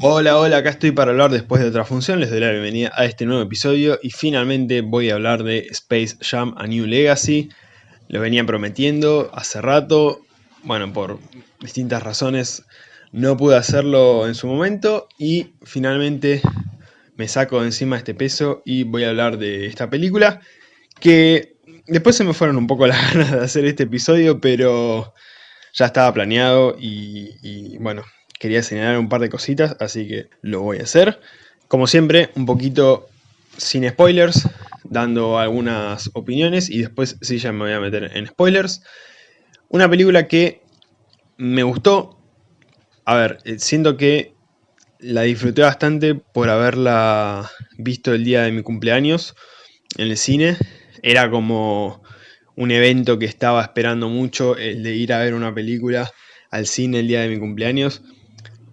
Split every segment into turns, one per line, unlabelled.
Hola, hola, acá estoy para hablar después de otra función, les doy la bienvenida a este nuevo episodio y finalmente voy a hablar de Space Jam A New Legacy. Lo venía prometiendo hace rato, bueno, por distintas razones no pude hacerlo en su momento y finalmente me saco de encima este peso y voy a hablar de esta película que después se me fueron un poco las ganas de hacer este episodio, pero ya estaba planeado y, y bueno, quería señalar un par de cositas, así que lo voy a hacer. Como siempre, un poquito sin spoilers, dando algunas opiniones y después sí ya me voy a meter en spoilers. Una película que me gustó, a ver, eh, siento que la disfruté bastante por haberla visto el día de mi cumpleaños en el cine. Era como un evento que estaba esperando mucho, el de ir a ver una película al cine el día de mi cumpleaños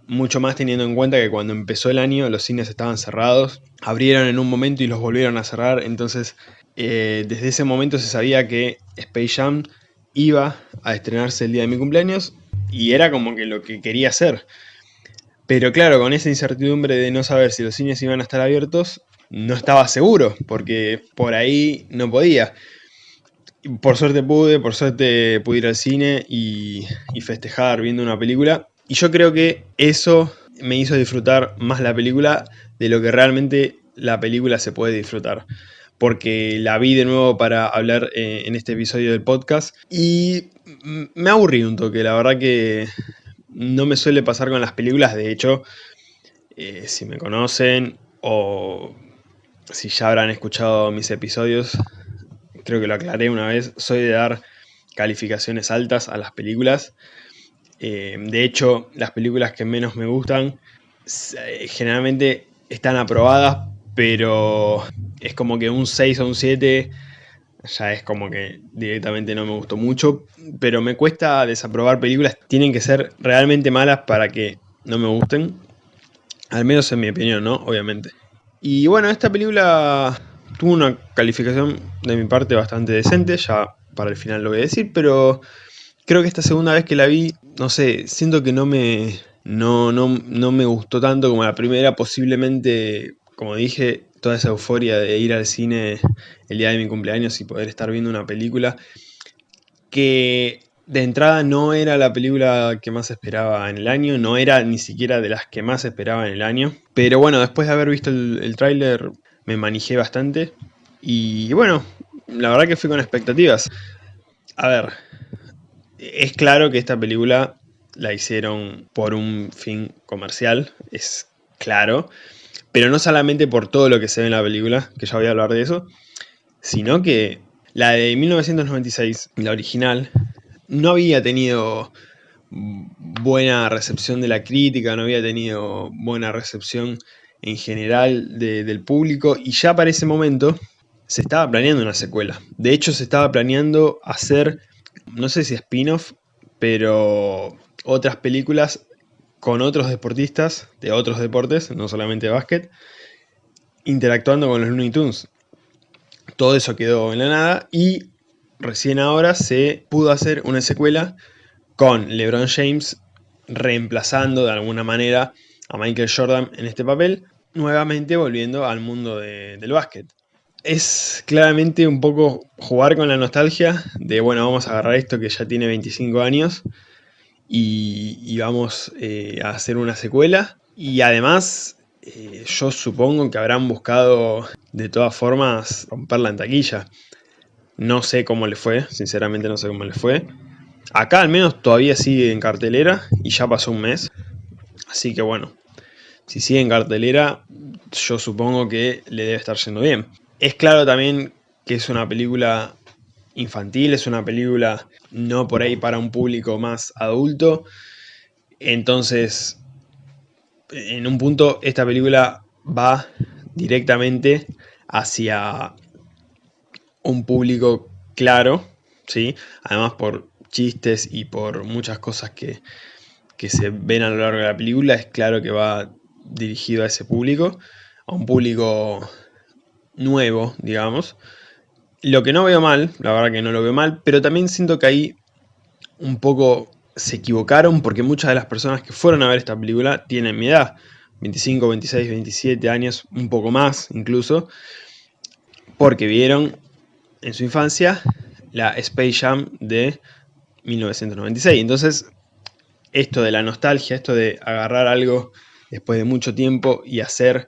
mucho más teniendo en cuenta que cuando empezó el año los cines estaban cerrados, abrieron en un momento y los volvieron a cerrar, entonces eh, desde ese momento se sabía que Space Jam iba a estrenarse el día de mi cumpleaños y era como que lo que quería hacer. Pero claro, con esa incertidumbre de no saber si los cines iban a estar abiertos, no estaba seguro, porque por ahí no podía. Por suerte pude, por suerte pude ir al cine y, y festejar viendo una película y yo creo que eso me hizo disfrutar más la película de lo que realmente la película se puede disfrutar. Porque la vi de nuevo para hablar eh, en este episodio del podcast. Y me aburrí un toque, la verdad que no me suele pasar con las películas, de hecho, eh, si me conocen o si ya habrán escuchado mis episodios, creo que lo aclaré una vez, soy de dar calificaciones altas a las películas eh, de hecho, las películas que menos me gustan eh, generalmente están aprobadas, pero es como que un 6 o un 7 ya es como que directamente no me gustó mucho, pero me cuesta desaprobar películas, tienen que ser realmente malas para que no me gusten, al menos en mi opinión, ¿no? Obviamente. Y bueno, esta película tuvo una calificación de mi parte bastante decente, ya para el final lo voy a decir, pero creo que esta segunda vez que la vi, no sé, siento que no me, no, no, me gustó tanto como la primera, posiblemente, como dije, toda esa euforia de ir al cine el día de mi cumpleaños y poder estar viendo una película que de entrada no era la película que más esperaba en el año, no era ni siquiera de las que más esperaba en el año, pero bueno, después de haber visto el, el tráiler me manejé bastante. Y bueno, la verdad que fui con expectativas. A ver, es claro que esta película la hicieron por un fin comercial, es claro, pero no solamente por todo lo que se ve en la película, que ya voy a hablar de eso, sino que la de 1996, la original, no había tenido buena recepción de la crítica, no había tenido buena recepción en general del público y ya para ese momento se estaba planeando una secuela. De hecho se estaba planeando hacer no sé si spin-off, pero otras películas con otros deportistas de otros deportes, no solamente básquet, interactuando con los Looney Tunes. Todo eso quedó en la nada y recién ahora se pudo hacer una secuela con LeBron James reemplazando de alguna manera a Michael Jordan en este papel, nuevamente volviendo al mundo del básquet es claramente un poco jugar con la nostalgia de, bueno, vamos a agarrar esto que ya tiene 25 años y, vamos eh, a hacer una secuela. Y además, eh, yo supongo que habrán buscado de todas formas romperla en taquilla. No sé cómo le fue, sinceramente no sé cómo le fue. Acá al menos todavía sigue en cartelera y ya pasó un mes. Así que bueno, si sigue en cartelera, yo supongo que le debe estar yendo bien. Es claro también que es una película infantil, es una película no por ahí para un público más adulto. Entonces, en un punto, esta película va directamente hacia un público claro, ¿sí? Además por chistes y por muchas cosas que, que se ven a lo largo de la película, es claro que va dirigido a ese público, a un público nuevo, digamos. Lo que no veo mal, la verdad que no lo veo mal, pero también siento que ahí un poco se equivocaron porque muchas de las personas que fueron a ver esta película tienen mi edad. 25, 26, 27 años, un poco más incluso, porque vieron en su infancia la Space Jam de 1996. Entonces, esto de la nostalgia, esto de agarrar algo después de mucho tiempo y hacer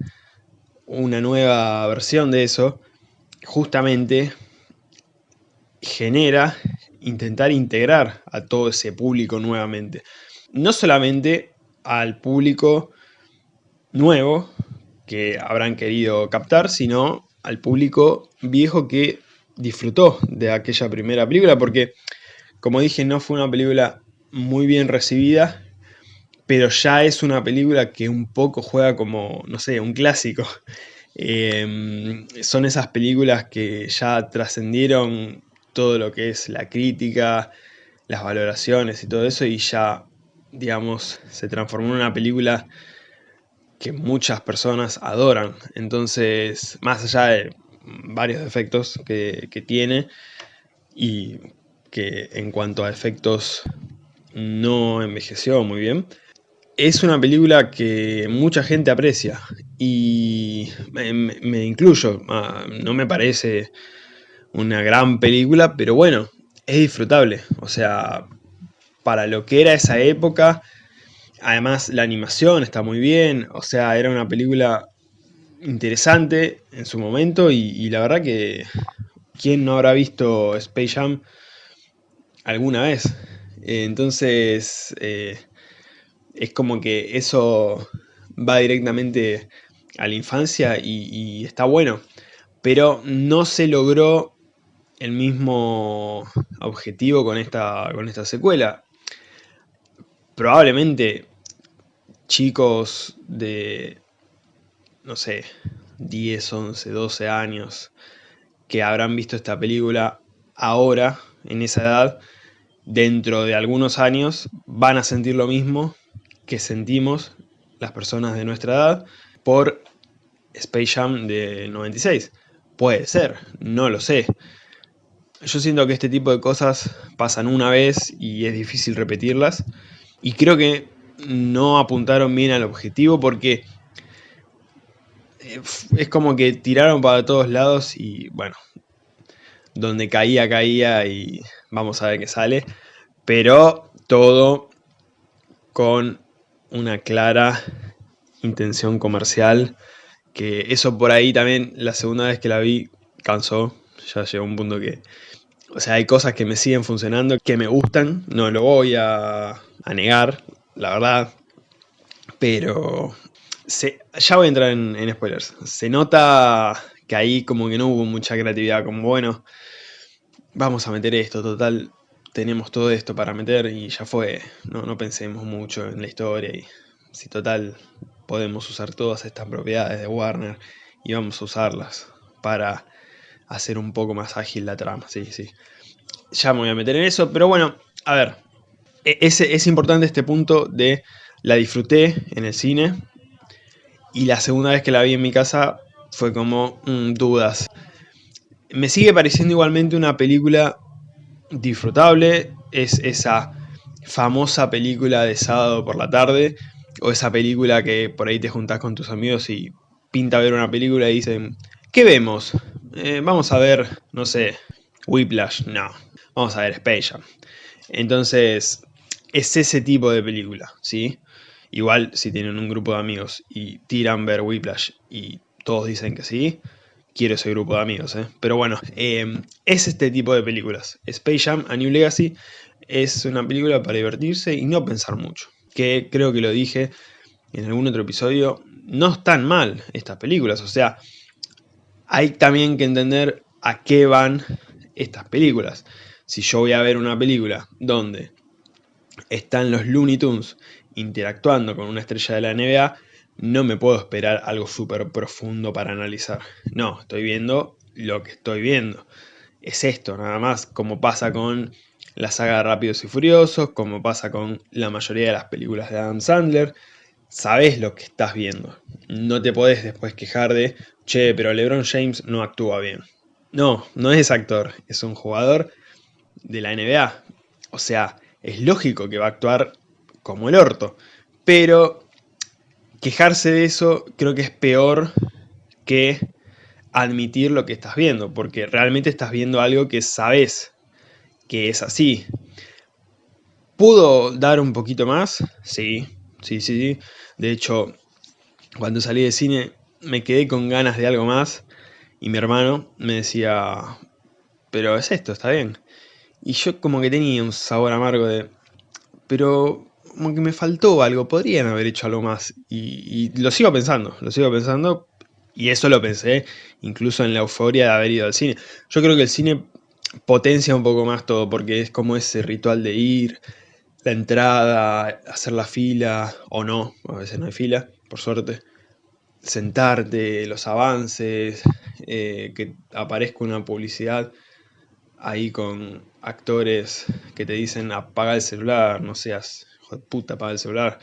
una nueva versión de eso, justamente genera intentar integrar a todo ese público nuevamente. No solamente al público nuevo que habrán querido captar, sino al público viejo que disfrutó de aquella primera película, porque como dije no fue una película muy bien recibida, pero ya es una película que un poco juega como, no sé, un clásico. Em, son esas películas que ya trascendieron todo lo que es la crítica, las valoraciones y todo eso, y ya, digamos, se transformó en una película que muchas personas adoran. Entonces, más allá de varios defectos que, que tiene, y que en cuanto a efectos no envejeció muy bien, es una película que mucha gente aprecia y me, incluyo, ah, no me parece una gran película, pero bueno, es disfrutable, o sea, para lo que era esa época, además la animación está muy bien, o sea, era una película interesante en su momento y, la verdad que ¿quién no habrá visto Space Jam alguna vez? entonces, eh, es como que eso va directamente a la infancia y, está bueno. Pero no se logró el mismo objetivo con esta, con esta secuela. Probablemente chicos de, no sé, 10, 11, 12 años que habrán visto esta película ahora, en esa edad, dentro de algunos años, van a sentir lo mismo que sentimos las personas de nuestra edad por Space Jam de 96. Puede ser, no lo sé. Yo siento que este tipo de cosas pasan una vez y es difícil repetirlas. Y creo que no apuntaron bien al objetivo porque eh, es como que tiraron para todos lados y bueno, donde caía, caía y vamos a ver qué sale. Pero todo con una clara intención comercial, que eso por ahí también, la segunda vez que la vi, cansó, ya llegó un punto que... O sea, hay cosas que me siguen funcionando, que me gustan, no lo voy a, a negar, la verdad, pero se, ya voy a entrar en, en, spoilers. Se nota que ahí como que no hubo mucha creatividad, como bueno, vamos a meter esto, total, tenemos todo esto para meter y ya fue, no, no pensemos mucho en la historia y si total podemos usar todas estas propiedades de Warner y vamos a usarlas para hacer un poco más ágil la trama, sí, sí. Ya me voy a meter en eso, pero bueno, a ver, e, es, es importante este punto de la disfruté en el cine y la segunda vez que la vi en mi casa fue como mm, dudas. Me sigue pareciendo igualmente una película disfrutable es esa famosa película de sábado por la tarde o esa película que por ahí te juntás con tus amigos y pinta ver una película y dicen ¿qué vemos? Eh, vamos a ver, no sé, Whiplash, no, vamos a ver Space. Entonces, es ese tipo de película, ¿sí? Igual si tienen un grupo de amigos y tiran ver Whiplash y todos dicen que sí, quiero ese grupo de amigos, ¿eh? Pero bueno, em, es este tipo de películas. Space Jam A New Legacy es una película para divertirse y no pensar mucho. Que creo que lo dije en algún otro episodio, no están mal estas películas. O sea, hay también que entender a qué van estas películas. Si yo voy a ver una película donde están los Looney Tunes interactuando con una estrella de la NBA, no me puedo esperar algo súper profundo para analizar. No, estoy viendo lo que estoy viendo. Es esto, nada más, como pasa con la saga de Rápidos y Furiosos, como pasa con la mayoría de las películas de Adam Sandler. Sabes lo que estás viendo. No te podés después quejar de, che, pero LeBron James no actúa bien. No, no es actor, es un jugador de la NBA. O sea, es lógico que va a actuar como el orto. Pero quejarse de eso creo que es peor que admitir lo que estás viendo, porque realmente estás viendo algo que sabes que es así. ¿Pudo dar un poquito más? Sí, sí, sí. De hecho, cuando salí de cine me quedé con ganas de algo más y mi hermano me decía, pero es esto, está bien. Y yo como que tenía un sabor amargo de, pero como que me faltó algo, podrían haber hecho algo más. Y, lo sigo pensando, lo sigo pensando. Y eso lo pensé incluso en la euforia de haber ido al cine. Yo creo que el cine potencia un poco más todo, porque es como ese ritual de ir, la entrada, hacer la fila, o no, a veces no hay fila, por suerte. Sentarte, los avances, eh, que aparezca una publicidad ahí con actores que te dicen apaga el celular, no seas hijo de puta, apaga el celular.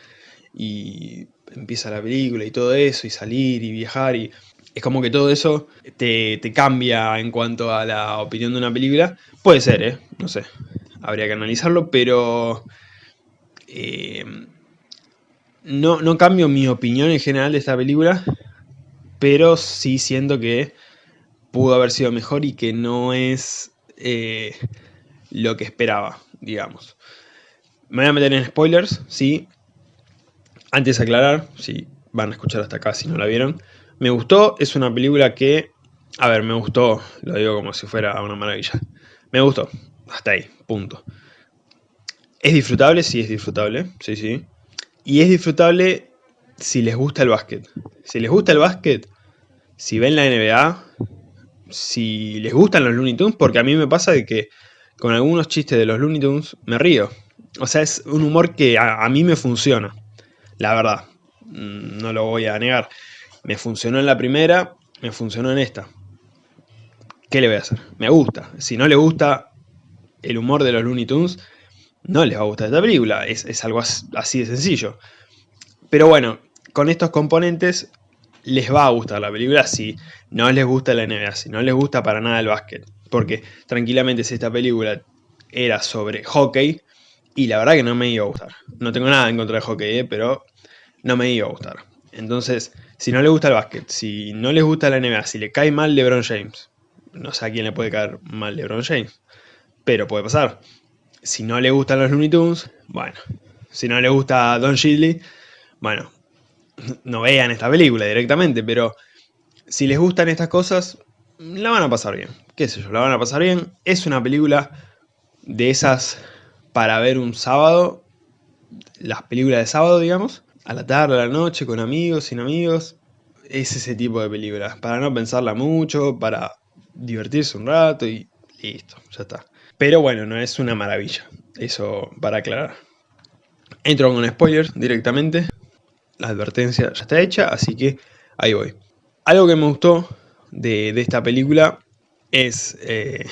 Y empieza la película y todo eso, y salir y viajar, y es como que todo eso te, cambia en cuanto a la opinión de una película. Puede ser, ¿eh? No sé, habría que analizarlo, pero... Eh, no, no cambio mi opinión en general de esta película, pero sí siento que pudo haber sido mejor y que no es eh, lo que esperaba, digamos. Me voy a meter en spoilers, sí. Antes de aclarar, si van a escuchar hasta acá si no la vieron. Me gustó, es una película que... A ver, me gustó, lo digo como si fuera una maravilla. Me gustó, hasta ahí, punto. ¿Es disfrutable? Sí, es disfrutable, sí, sí. Y es disfrutable si les gusta el básquet. Si les gusta el básquet, si ven la NBA, si les gustan los Looney Tunes, porque a mí me pasa de que con algunos chistes de los Looney Tunes me río. O sea, es un humor que a, mí me funciona, la verdad, mm, no lo voy a negar. Me funcionó en la primera, me funcionó en esta. ¿Qué le voy a hacer? Me gusta. Si no le gusta el humor de los Looney Tunes, no les va a gustar esta película. Es, es algo así de sencillo. Pero bueno, con estos componentes les va a gustar la película si no les gusta la NBA, si no les gusta para nada el básquet. Porque tranquilamente si esta película era sobre hockey, y la verdad que no me iba a gustar. No tengo nada en contra de hockey, ¿eh? pero no me iba a gustar. Entonces, si no les gusta el básquet, si no les gusta la NBA, si le cae mal LeBron James, no sé a quién le puede caer mal LeBron James, pero puede pasar. Si no le gustan los Looney Tunes, bueno. Si no le gusta Don Shidley, bueno, no vean esta película directamente, pero si les gustan estas cosas, la van a pasar bien. ¿Qué sé yo? La van a pasar bien. Es una película de esas para ver un sábado, las películas de sábado, digamos, a la tarde, a la noche, con amigos, sin amigos. Es ese tipo de películas, para no pensarla mucho, para divertirse un rato y listo, ya está. Pero bueno, no es una maravilla, eso para aclarar. Entro con spoilers directamente, la advertencia ya está hecha, así que ahí voy. Algo que me gustó de, esta película es eh,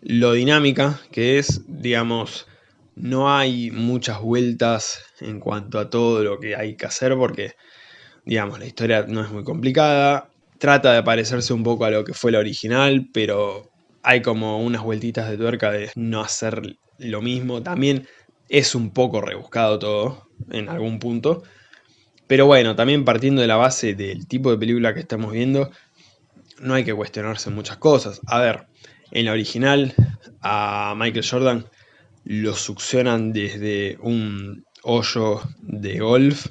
lo dinámica que es, digamos, no hay muchas vueltas en cuanto a todo lo que hay que hacer porque, digamos, la historia no es muy complicada, trata de parecerse un poco a lo que fue la original, pero hay como unas vueltitas de tuerca de no hacer lo mismo. También es un poco rebuscado todo en algún punto. Pero bueno, también partiendo de la base del tipo de película que estamos viendo, no hay que cuestionarse muchas cosas. A ver, en la original a Michael Jordan lo succionan desde un hoyo de golf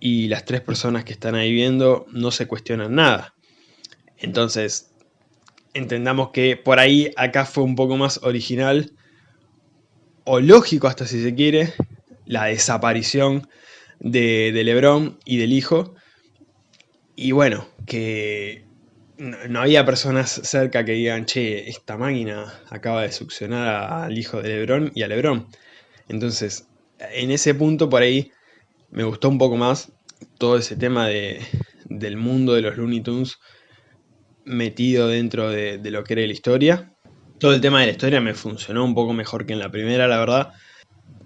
y las tres personas que están ahí viendo no se cuestionan nada. Entonces, entendamos que por ahí acá fue un poco más original o lógico hasta si se quiere la desaparición de, de Lebron y del hijo. Y bueno, que no, había personas cerca que digan, che, esta máquina acaba de succionar al hijo de Lebron y a Lebron. Entonces, en ese punto por ahí me gustó un poco más todo ese tema de, del mundo de los Looney Tunes metido dentro de, lo que era la historia. Todo el tema de la historia me funcionó un poco mejor que en la primera, la verdad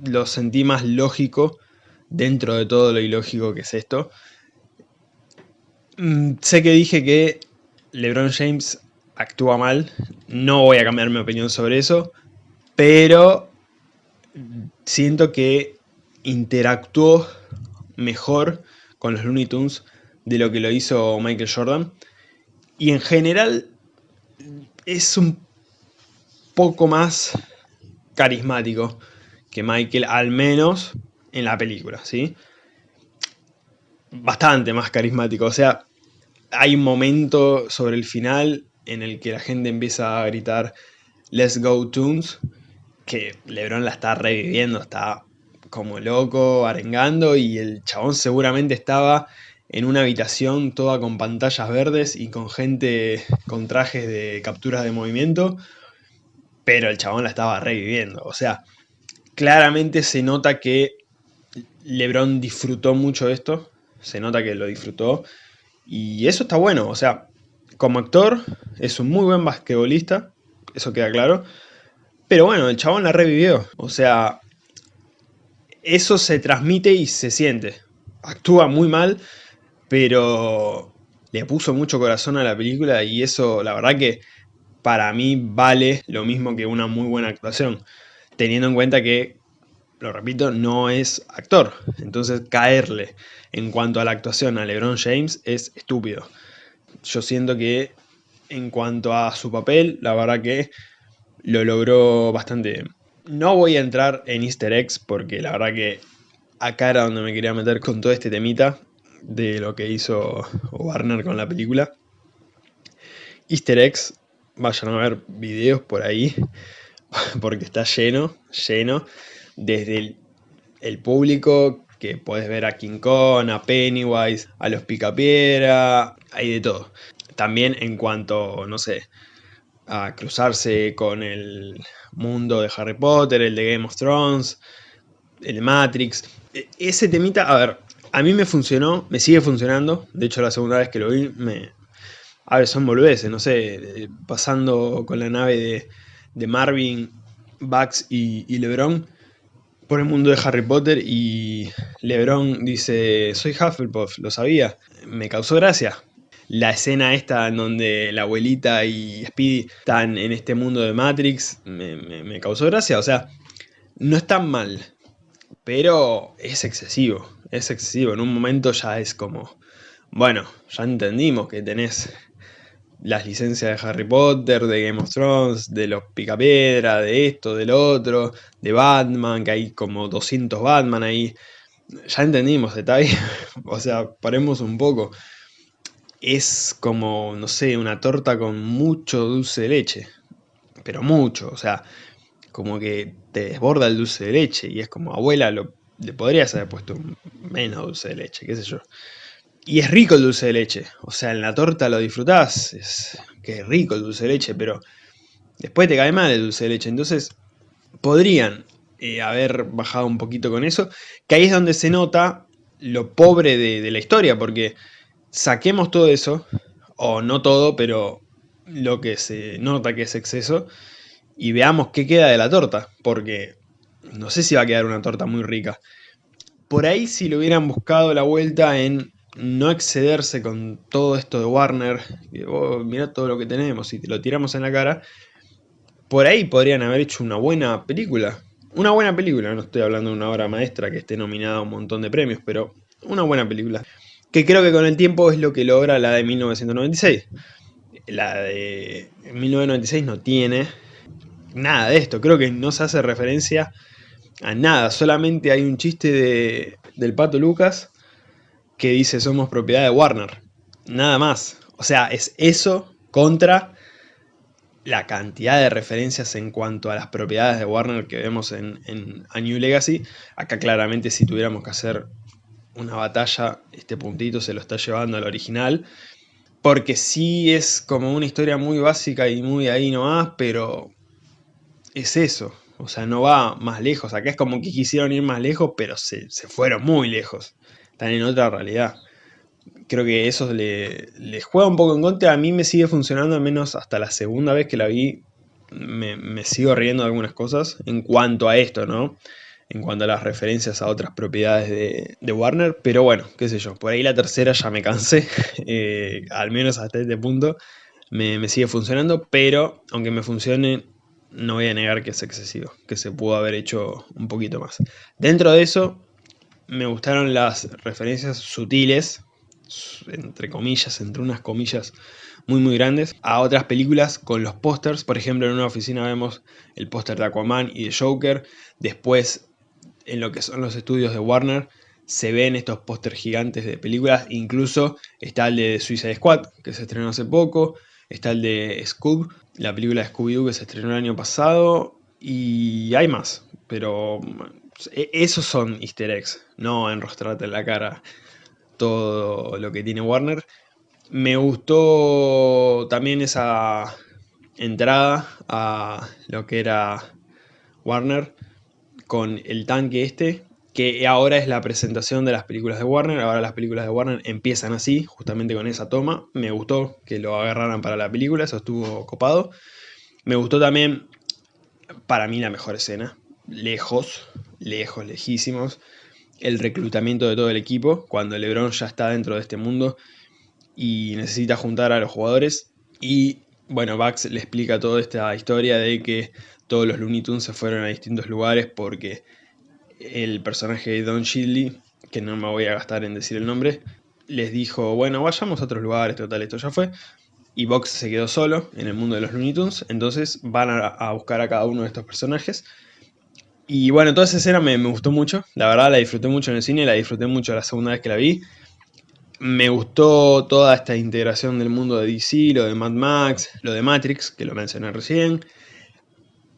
lo sentí más lógico dentro de todo lo ilógico que es esto. Mm, sé que dije que LeBron James actúa mal, no voy a cambiar mi opinión sobre eso, pero siento que interactuó mejor con los Looney Tunes de lo que lo hizo Michael Jordan. Y en general es un poco más carismático que Michael, al menos en la película, ¿sí? Bastante más carismático, o sea, hay un momento sobre el final en el que la gente empieza a gritar Let's Go Tunes, que Lebron la está reviviendo, está como loco, arengando, y el chabón seguramente estaba en una habitación toda con pantallas verdes y con gente con trajes de capturas de movimiento, pero el chabón la estaba reviviendo. O sea, claramente se nota que LeBron disfrutó mucho esto, se nota que lo disfrutó, y eso está bueno, o sea, como actor es un muy buen basquetbolista, eso queda claro, pero bueno, el chabón la revivió, o sea, eso se transmite y se siente. Actúa muy mal, pero le puso mucho corazón a la película y eso la verdad que para mí vale lo mismo que una muy buena actuación, teniendo en cuenta que, lo repito, no es actor, entonces caerle en cuanto a la actuación a LeBron James es estúpido. Yo siento que en cuanto a su papel, la verdad que lo logró bastante bien. No voy a entrar en easter eggs porque la verdad que acá era donde me quería meter con todo este temita de lo que hizo Warner con la película. Easter eggs, vayan a ver videos por ahí, porque está lleno, lleno, desde el, público que puedes ver a King Kong, a Pennywise, a los Picapiedra, hay de todo. También en cuanto, no sé, a cruzarse con el mundo de Harry Potter, el de Game of Thrones, el Matrix. E, ese temita, a ver, a mí me funcionó, me sigue funcionando. De hecho, la segunda vez que lo vi, me... A ver, son boludeces, no sé, pasando con la nave de, Marvin, Bugs y, LeBron por el mundo de Harry Potter y LeBron dice, soy Hufflepuff, lo sabía, me causó gracia. La escena esta en donde la abuelita y Speedy están en este mundo de Matrix, me, me causó gracia, o sea, no es tan mal, pero es excesivo, es excesivo. En un momento ya es como, bueno, ya entendimos que tenés las licencias de Harry Potter, de Game of Thrones, de los Picapiedra, de esto, del otro, de Batman, que hay como 200 Batman ahí. Ya entendimos, detalle. o sea, paremos un poco. Es como, no sé, una torta con mucho dulce de leche. Pero mucho, o sea, como que te desborda el dulce de leche y es como, abuela, lo, le podrías haber puesto menos dulce de leche, qué sé yo. Y es rico el dulce de leche, o sea, en la torta lo disfrutás, es que es rico el dulce de leche, pero después te cae mal el dulce de leche, entonces podrían eh, haber bajado un poquito con eso, que ahí es donde se nota lo pobre de, la historia, porque saquemos todo eso, o no todo, pero lo que se nota que es exceso, y veamos qué queda de la torta, porque no sé si va a quedar una torta muy rica. Por ahí si le hubieran buscado la vuelta en no excederse con todo esto de Warner, oh, mira todo lo que tenemos y te lo tiramos en la cara, por ahí podrían haber hecho una buena película. Una buena película, no estoy hablando de una obra maestra que esté nominada a un montón de premios, pero una buena película. Que creo que con el tiempo es lo que logra la de 1996. La de 1996 no tiene nada de esto. Creo que no se hace referencia a nada. Solamente hay un chiste de, del Pato Lucas que dice somos propiedad de Warner. Nada más. O sea, es eso contra la cantidad de referencias en cuanto a las propiedades de Warner que vemos en, en A New Legacy. Acá claramente si tuviéramos que hacer una batalla, este puntito se lo está llevando al original. Porque sí es como una historia muy básica y muy ahí nomás, pero es eso. O sea, no va más lejos. Acá es como que quisieron ir más lejos, pero se, fueron muy lejos. Están en otra realidad. Creo que eso le juega un poco en contra. A mí me sigue funcionando, al menos hasta la segunda vez que la vi. Me, sigo riendo de algunas cosas en cuanto a esto, ¿no? En cuanto a las referencias a otras propiedades de, Warner. Pero bueno, qué sé yo. Por ahí la tercera ya me cansé. Eh, al menos hasta este punto me sigue funcionando. Pero aunque me funcione, no voy a negar que es excesivo, que se pudo haber hecho un poquito más. Dentro de eso, me gustaron las referencias sutiles, entre comillas, entre unas comillas muy muy grandes, a otras películas con los pósters. Por ejemplo, en una oficina vemos el póster de Aquaman y de Joker. Después, en lo que son los estudios de Warner, se ven estos pósters gigantes de películas. Incluso está el de Suicide Squad, que se estrenó hace poco. Está el de Scoob, la película de Scooby-Doo que se estrenó el año pasado. Y hay más, pero esos son easter eggs, no enrostrarte en la cara todo lo que tiene Warner. Me gustó también esa entrada a lo que era Warner con el tanque este, que ahora es la presentación de las películas de Warner, ahora las películas de Warner empiezan así, justamente con esa toma, me gustó que lo agarraran para la película, eso estuvo copado. Me gustó también, para mí la mejor escena, lejos, lejos, lejísimos, el reclutamiento de todo el equipo, cuando LeBron ya está dentro de este mundo y necesita juntar a los jugadores. Y bueno, Bugs le explica toda esta historia de que todos los Looney Tunes se fueron a distintos lugares porque el personaje de Don Shidley, que no me voy a gastar en decir el nombre, les dijo, bueno, vayamos a otros lugares, total, esto ya fue. Y Box se quedó solo en el mundo de los Looney Tunes, entonces van a, buscar a cada uno de estos personajes. Y bueno, toda esa escena me, gustó mucho, la verdad la disfruté mucho en el cine, la disfruté mucho la segunda vez que la vi me gustó toda esta integración del mundo de DC, lo de Mad Max, lo de Matrix, que lo mencioné recién.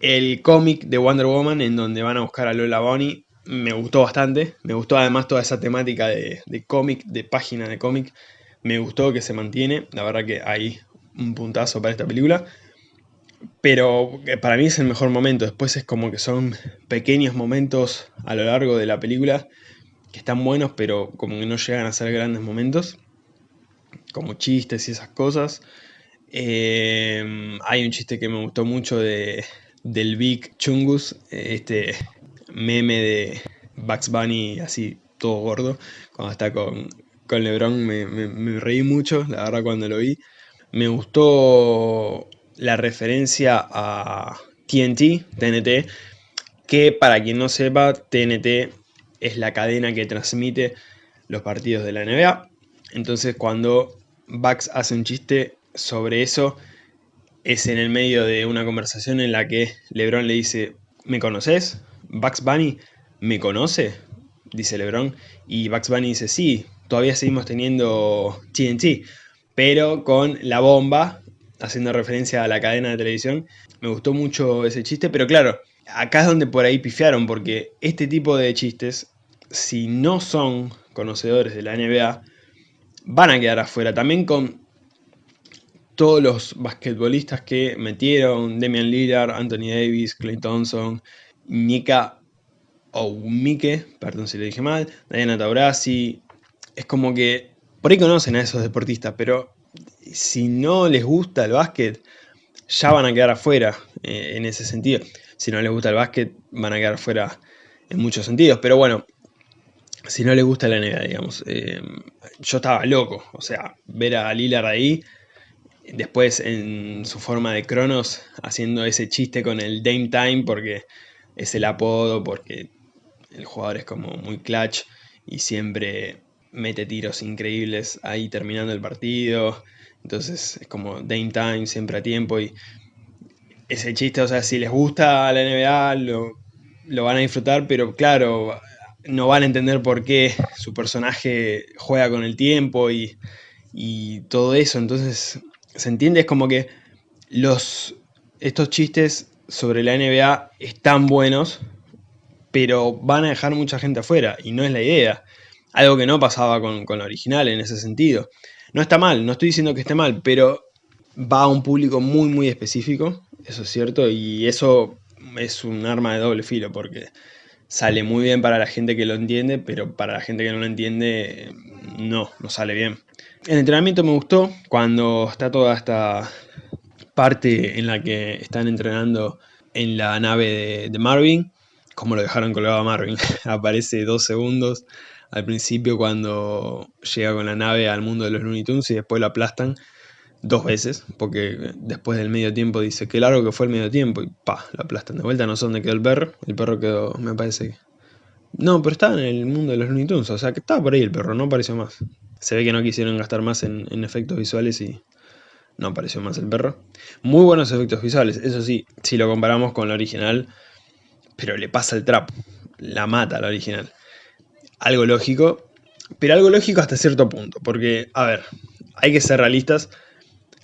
El cómic de Wonder Woman, en donde van a buscar a Lola Bonnie, me gustó bastante. Me gustó además toda esa temática de, cómic, de página de cómic. Me gustó que se mantiene. La verdad que hay un puntazo para esta película. Pero para mí es el mejor momento. Después es como que son pequeños momentos a lo largo de la película que están buenos, pero como que no llegan a ser grandes momentos, como chistes y esas cosas. Eh, hay un chiste que me gustó mucho de, del Big Chungus, este meme de Bugs Bunny así todo gordo, cuando está con, con Lebron me, me, reí mucho, la verdad cuando lo vi. Me gustó la referencia a TNT, TNT, que para quien no sepa, TNT es la cadena que transmite los partidos de la NBA. Entonces cuando Bucks hace un chiste sobre eso, es en el medio de una conversación en la que LeBron le dice, ¿me conoces? ¿Bucks Bunny me conoce? Dice LeBron. Y Bucks Bunny dice, sí, todavía seguimos teniendo TNT, pero con la bomba, haciendo referencia a la cadena de televisión. Me gustó mucho ese chiste, pero claro, acá es donde por ahí pifiaron, porque este tipo de chistes si no son conocedores de la NBA, van a quedar afuera. También con todos los basquetbolistas que metieron, Damian Lillard, Anthony Davis, Clay Thompson, Nika Oumike, perdón si le dije mal, Diana Taurasi, es como que por ahí conocen a esos deportistas, pero si no les gusta el básquet, ya van a quedar afuera eh, en ese sentido. Si no les gusta el básquet, van a quedar afuera en muchos sentidos. Pero bueno, si no le gusta la NBA, digamos. Eh, yo estaba loco, o sea, ver a Lillard ahí, después en su forma de Cronos, haciendo ese chiste con el Dame Time, porque es el apodo, porque el jugador es como muy clutch y siempre mete tiros increíbles ahí terminando el partido. Entonces es como Dame Time, siempre a tiempo y ese chiste, o sea, si les gusta la NBA, lo, lo van a disfrutar, pero claro, no van a entender por qué su personaje juega con el tiempo y, todo eso. Entonces, se entiende, es como que los, estos chistes sobre la NBA están buenos, pero van a dejar mucha gente afuera y no es la idea. Algo que no pasaba con, con la original en ese sentido. No está mal, no estoy diciendo que esté mal, pero va a un público muy muy específico, eso es cierto, y eso es un arma de doble filo, porque sale muy bien para la gente que lo entiende, pero para la gente que no lo entiende, no, no sale bien. El entrenamiento me gustó cuando está toda esta parte en la que están entrenando en la nave de, Marvin, como lo dejaron colgado a Marvin, aparece dos segundos al principio cuando llega con la nave al mundo de los Looney Tunes y después lo aplastan dos veces, porque después del medio tiempo dice que largo que fue el medio tiempo y pa, la aplastan de vuelta, no sé dónde quedó el perro, el perro quedó, me parece, No, pero estaba en el mundo de los Looney Tunes, o sea que estaba por ahí el perro, no apareció más. Se ve que no quisieron gastar más en, en efectos visuales y no apareció más el perro. Muy buenos efectos visuales, eso sí, si lo comparamos con la original, pero le pasa el trap, la mata la original. Algo lógico, pero algo lógico hasta cierto punto, porque, a ver, hay que ser realistas,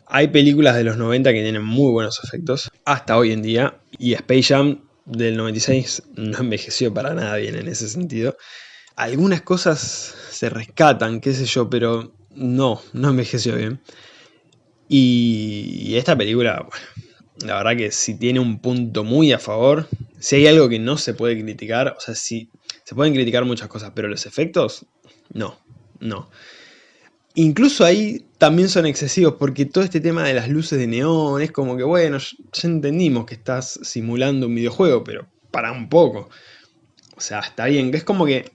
hay películas de los 90 que tienen muy buenos efectos, hasta hoy en día, y Space Jam del 96 no envejeció para nada bien en ese sentido. Algunas cosas se rescatan, qué sé yo, pero no, no envejeció bien. Y esta película, bueno, la verdad que si tiene un punto muy a favor, si hay algo que no se puede criticar, o sea, si se pueden criticar muchas cosas, pero los efectos, no, no. Incluso ahí también son excesivos, porque todo este tema de las luces de neón es como que, bueno, ya entendimos que estás simulando un videojuego, pero para un poco. O sea, está bien, es como que...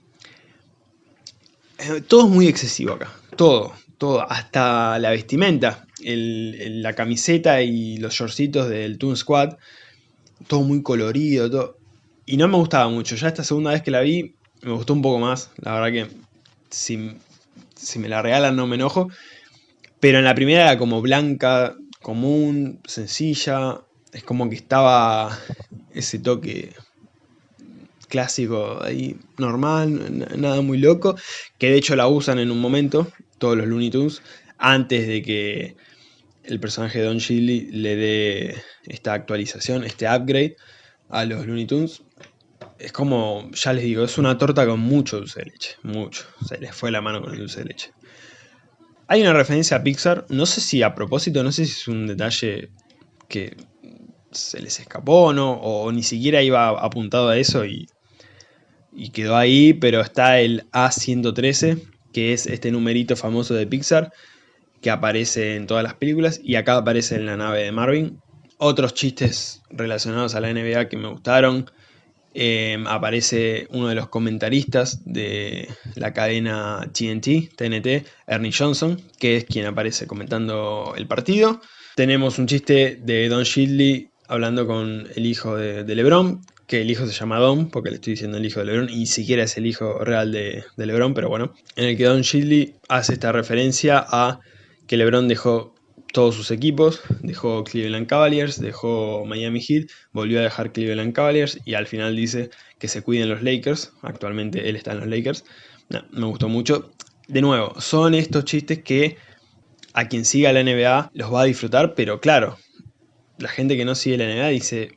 Eh, todo es muy excesivo acá, todo, todo, hasta la vestimenta, la camiseta y los shortcitos del Toon Squad, todo muy colorido, todo. Y no me gustaba mucho, ya esta segunda vez que la vi me gustó un poco más, la verdad que si, si me la regalan no me enojo. Pero en la primera era como blanca, común, sencilla, es como que estaba ese toque clásico ahí, normal, nada muy loco, que de hecho la usan en un momento, todos los Looney Tunes, antes de que el personaje de Don Chili le dé esta actualización, este upgrade a los Looney Tunes. Es como, ya les digo, es una torta con mucho dulce de leche, mucho. Se les fue la mano con el dulce de leche. Hay una referencia a Pixar, no sé si a propósito, no sé si es un detalle que se les escapó ¿no? o ni siquiera iba apuntado a eso y quedó ahí, pero está el A113, que es este numerito famoso de Pixar, que aparece en todas las películas y acá aparece en la nave de Marvin. Otros chistes relacionados a la NBA que me gustaron. Em, aparece uno de los comentaristas de la cadena TNT, TNT, Ernie Johnson, que es quien aparece comentando el partido. Tenemos un chiste de Don Shidley hablando con el hijo de, LeBron, que el hijo se llama Don, porque le estoy diciendo el hijo de LeBron, y siquiera es el hijo real de, de LeBron, pero bueno, en el que Don Shidley hace esta referencia a que LeBron dejó todos sus equipos, dejó Cleveland Cavaliers, dejó Miami Heat, volvió a dejar Cleveland Cavaliers y al final dice que se cuiden los Lakers, actualmente él está en los Lakers, me gustó mucho. De nuevo, son estos chistes que a quien siga la NBA los va a disfrutar, pero claro, la gente que no sigue la NBA dice,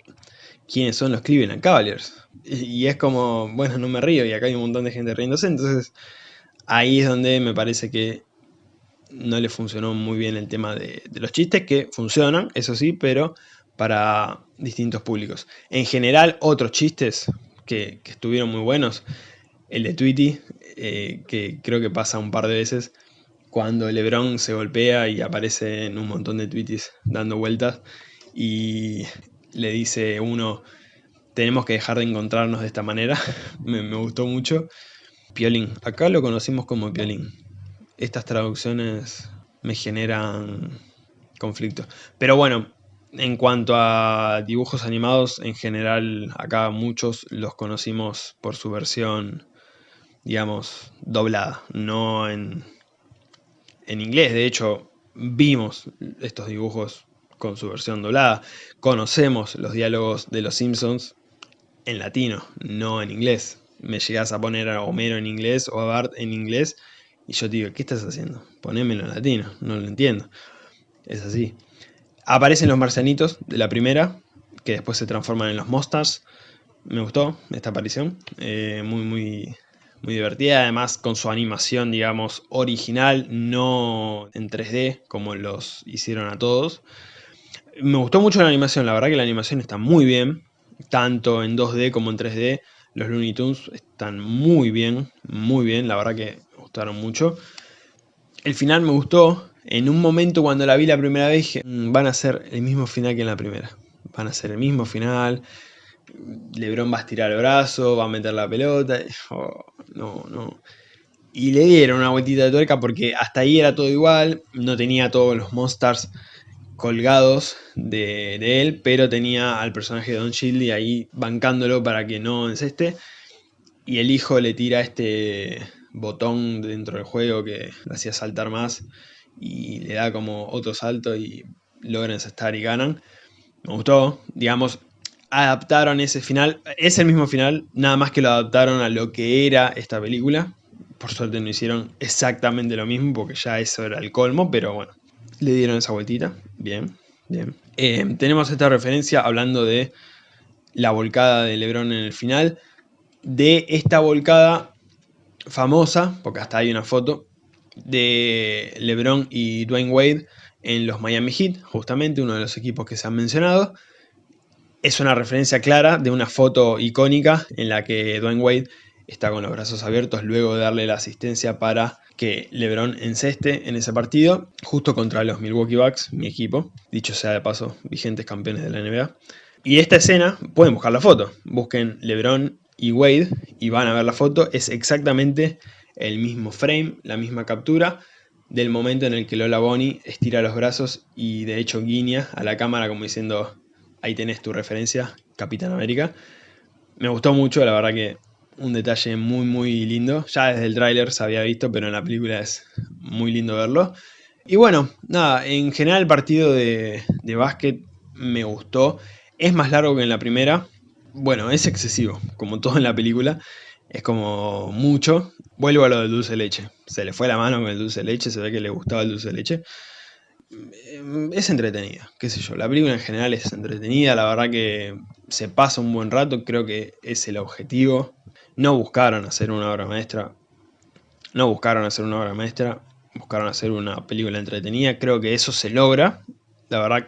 ¿quiénes son los Cleveland Cavaliers? Y es como, bueno, no me río y acá hay un montón de gente riéndose, entonces ahí es donde me parece que no le funcionó muy bien el tema de, los chistes, que funcionan, eso sí, pero para distintos públicos. En general, otros chistes que, estuvieron muy buenos, el de Tweety, eh, que creo que pasa un par de veces, cuando Lebron se golpea y aparece en un montón de tweets dando vueltas, y le dice uno, tenemos que dejar de encontrarnos de esta manera, me, me gustó mucho. Piolín, acá lo conocimos como Piolín estas traducciones me generan conflicto. Pero bueno, en cuanto a dibujos animados, en general acá muchos los conocimos por su versión, digamos, doblada, no en, en inglés. De hecho, vimos estos dibujos con su versión doblada. Conocemos los diálogos de los Simpsons en latino, no en inglés. Me llegas a poner a Homero en inglés o a Bart en inglés y yo digo, ¿qué estás haciendo? Ponémelo en latino, no lo entiendo. Es así. Aparecen los marcianitos de la primera, que después se transforman en los Monsters. Me gustó esta aparición, eh, muy, muy, muy divertida, además con su animación, digamos, original, no en 3D, como los hicieron a todos. Me gustó mucho la animación, la verdad que la animación está muy bien, tanto en 2D como en 3D. Los Looney Tunes están muy bien, muy bien, la verdad que mucho. El final me gustó. En un momento cuando la vi la primera vez dije, mm, van a ser el mismo final que en la primera. Van a ser el mismo final. Lebron va a estirar el brazo, va a meter la pelota. Oh, no, no. Y le dieron una vueltita de tuerca porque hasta ahí era todo igual. No tenía todos los monsters colgados de, él, pero tenía al personaje de Don Shildy ahí bancándolo para que no enceste. y el hijo le tira este botón dentro del juego que le hacía saltar más y le da como otro salto y logran estar y ganan. Me gustó, digamos, adaptaron ese final, es el mismo final, nada más que lo adaptaron a lo que era esta película. Por suerte no hicieron exactamente lo mismo porque ya eso era el colmo, pero bueno, le dieron esa vueltita, bien, bien. Eh, tenemos esta referencia hablando de la volcada de Lebron en el final, de esta volcada famosa, porque hasta hay una foto, de LeBron y Dwayne Wade en los Miami Heat, justamente uno de los equipos que se han mencionado. Es una referencia clara de una foto icónica en la que Dwayne Wade está con los brazos abiertos luego de darle la asistencia para que LeBron enceste en ese partido, justo contra los Milwaukee Bucks, mi equipo, dicho sea de paso, vigentes campeones de la NBA. Y esta escena, pueden buscar la foto, busquen LeBron y Wade y van a ver la foto, es exactamente el mismo frame, la misma captura del momento en el que Lola Bonnie estira los brazos y de hecho guiña a la cámara como diciendo ahí tenés tu referencia, Capitán América. Me gustó mucho, la verdad que un detalle muy muy lindo. Ya desde el tráiler se había visto, pero en la película es muy lindo verlo. Y bueno, nada, en general el partido de, de básquet me gustó. Es más largo que en la primera, bueno, es excesivo, como todo en la película. Es como mucho. Vuelvo a lo del dulce leche. Se le fue la mano con el dulce leche, se ve que le gustaba el dulce leche. Es entretenida, qué sé yo. La película en general es entretenida, la verdad que se pasa un buen rato, creo que es el objetivo. No buscaron hacer una obra maestra. No buscaron hacer una obra maestra, buscaron hacer una película entretenida. Creo que eso se logra. La verdad,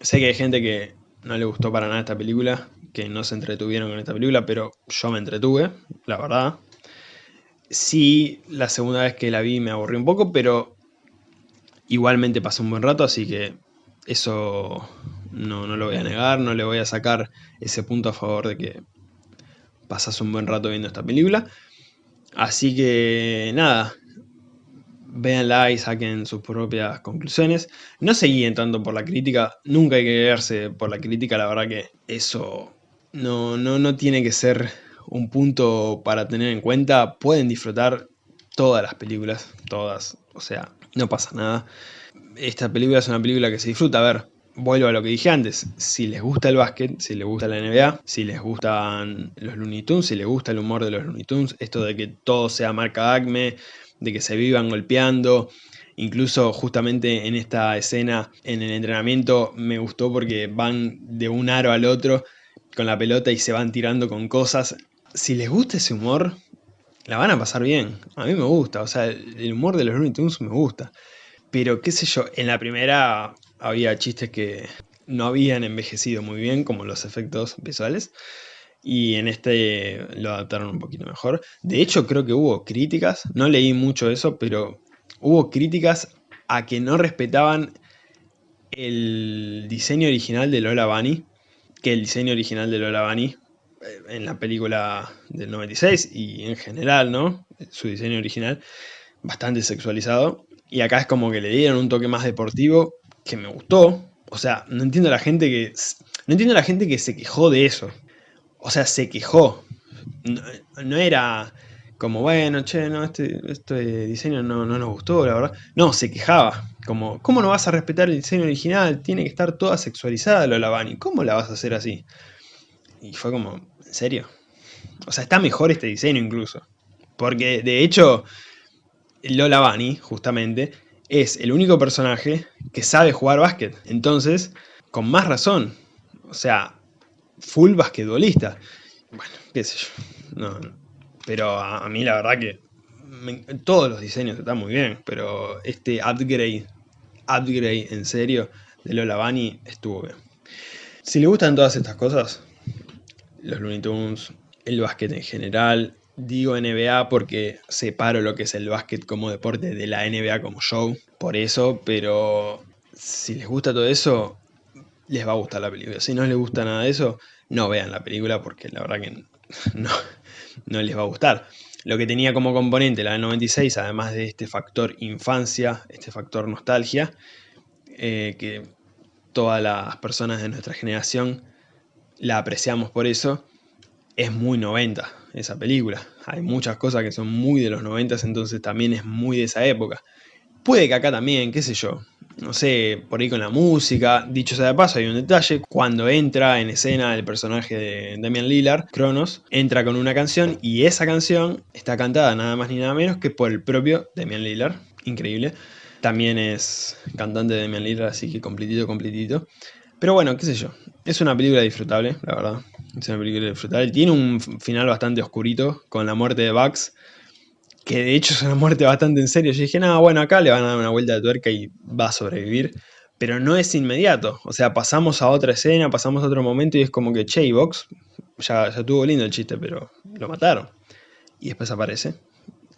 sé que hay gente que no le gustó para nada esta película que no se entretuvieron con esta película, pero yo me entretuve, la verdad. Sí, la segunda vez que la vi me aburrí un poco, pero igualmente pasé un buen rato, así que eso no, lo voy a negar, no le voy a sacar ese punto a favor de que pasas un buen rato viendo esta película. Así que nada, véanla y saquen sus propias conclusiones. No se guíen tanto por la crítica, nunca hay que guiarse por la crítica, la verdad que eso no, no, no tiene que ser un punto para tener en cuenta. Pueden disfrutar todas las películas, todas, o sea, no pasa nada. Esta película es una película que se disfruta. A ver, vuelvo a lo que dije antes, si les gusta el básquet, si les gusta la NBA, si les gustan los Looney Tunes, si les gusta el humor de los Looney Tunes, esto de que todo sea marca Acme, de que se vivan golpeando, incluso justamente en esta escena en el entrenamiento me gustó porque van de un aro al otro con la pelota y se van tirando con cosas. Si les gusta ese humor, la van a pasar bien. A mí me gusta, o sea, el humor de los Looney Tunes me gusta. Pero qué sé yo, en la primera había chistes que no habían envejecido muy bien, como los efectos visuales. Y en este lo adaptaron un poquito mejor. De hecho, creo que hubo críticas, no leí mucho eso, pero hubo críticas a que no respetaban el diseño original de Lola Bunny que el diseño original de Lola Bunny eh, en la película del 96 y en general, ¿no? Su diseño original, bastante sexualizado. Y acá es como que le dieron un toque más deportivo que me gustó. O sea, no entiendo a la gente que. No entiendo a la gente que se quejó de eso. O sea, se quejó. No, era como, bueno, che, no, este, este diseño no, no nos gustó, la verdad. No, se quejaba. Como, ¿cómo no vas a respetar el diseño original? Tiene que estar toda sexualizada Lola Bunny. ¿Cómo la vas a hacer así? Y fue como, ¿en serio? O sea, está mejor este diseño incluso. Porque, de hecho, Lola Bunny, justamente, es el único personaje que sabe jugar básquet. Entonces, con más razón. O sea, full basquetbolista. Bueno, qué sé yo. No, Pero a, mí la verdad que todos los diseños están muy bien, pero este upgrade upgrade en serio de Lola Bunny estuvo bien. Si le gustan todas estas cosas, los Looney Tunes, el básquet en general, digo NBA porque separo lo que es el básquet como deporte de la NBA como show, por eso, pero si les gusta todo eso, les va a gustar la película. Si no les gusta nada de eso, no vean la película porque la verdad que no, no les va a gustar. Lo que tenía como componente la del 96, además de este factor infancia, este factor nostalgia, eh, que todas las personas de nuestra generación la apreciamos por eso, es muy 90. esa película. Hay muchas cosas que son muy de los 90, entonces también es muy de esa época. Puede que acá también, qué sé yo, no sé, por ahí con la música. Dicho sea de paso, hay un detalle, cuando entra en escena el personaje de Damian Lillard, Cronos, entra con una canción y esa canción está cantada nada más ni nada menos que por el propio Damian Lillard, increíble. También es cantante de Damian Lillard, así que completito, completito. Pero bueno, qué sé yo, es una película disfrutable, la verdad. Es una película disfrutable. Tiene un final bastante oscurito con la muerte de Bugs que de hecho es una muerte bastante en serio. Yo dije, no, bueno, acá le van a dar una vuelta de tuerca y va a sobrevivir. Pero no es inmediato. O sea, pasamos a otra escena, pasamos a otro momento y es como que, che, ya, ya tuvo lindo el chiste, pero lo mataron. Y después aparece.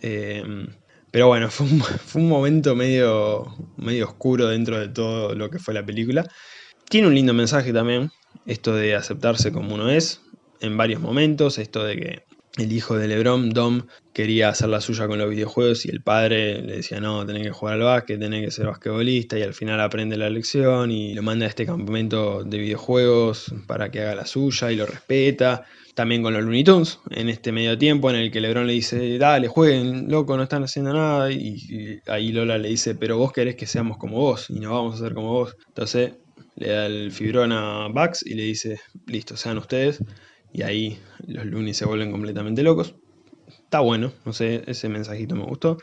Em, pero bueno, fue un, fue un, momento medio, medio oscuro dentro de todo lo que fue la película. Tiene un lindo mensaje también, esto de aceptarse como uno es, en varios momentos, esto de que el hijo de Lebron, Dom, quería hacer la suya con los videojuegos y el padre le decía, no, tenés que jugar al básquet, tenés que ser basquetbolista y al final aprende la lección y lo manda a este campamento de videojuegos para que haga la suya y lo respeta. También con los Looney Tunes, en este medio tiempo en el que Lebron le dice, dale, jueguen, loco, no están haciendo nada. Y, ahí Lola le dice, pero vos querés que seamos como vos y no vamos a ser como vos. Entonces le da el fibrón a Bugs y le dice, listo, sean ustedes y ahí los lunes se vuelven completamente locos. Está bueno, no sé, ese mensajito me gustó.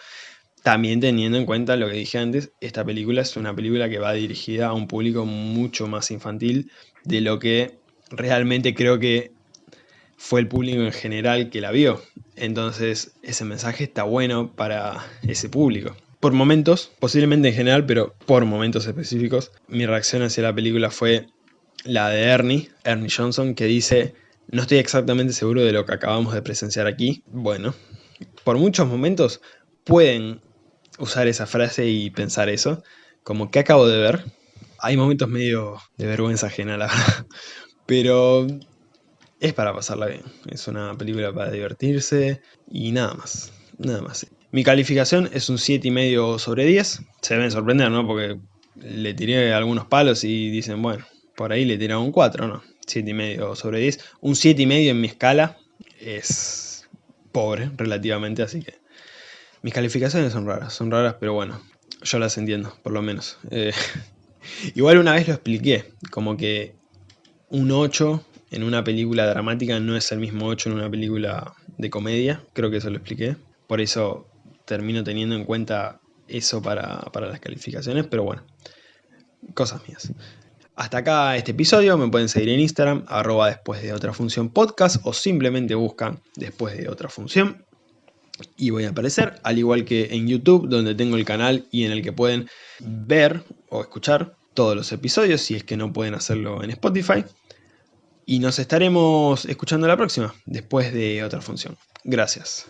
También teniendo en cuenta lo que dije antes, esta película es una película que va dirigida a un público mucho más infantil de lo que realmente creo que fue el público en general que la vio. Entonces ese mensaje está bueno para ese público. Por momentos, posiblemente en general, pero por momentos específicos, mi reacción hacia la película fue la de Ernie, Ernie Johnson, que dice no estoy exactamente seguro de lo que acabamos de presenciar aquí. Bueno, por muchos momentos pueden usar esa frase y pensar eso, como que acabo de ver. Hay momentos medio de vergüenza ajena, la verdad. Pero es para pasarla bien. Es una película para divertirse y nada más. Nada más. Mi calificación es un 7,5 sobre 10. Se deben sorprender, ¿no? Porque le tiré algunos palos y dicen, bueno, por ahí le tiré un 4, ¿no? 7,5 sobre 10. Un 7,5 en mi escala es pobre relativamente, así que mis calificaciones son raras, son raras, pero bueno, yo las entiendo, por lo menos. Eh, igual una vez lo expliqué, como que un 8 en una película dramática no es el mismo 8 en una película de comedia, creo que eso lo expliqué. Por eso termino teniendo en cuenta eso para, para las calificaciones, pero bueno, cosas mías. Hasta acá este episodio, me pueden seguir en Instagram, arroba después de otra función podcast o simplemente buscan después de otra función y voy a aparecer, al igual que en YouTube donde tengo el canal y en el que pueden ver o escuchar todos los episodios si es que no pueden hacerlo en Spotify. Y nos estaremos escuchando la próxima, después de otra función. Gracias.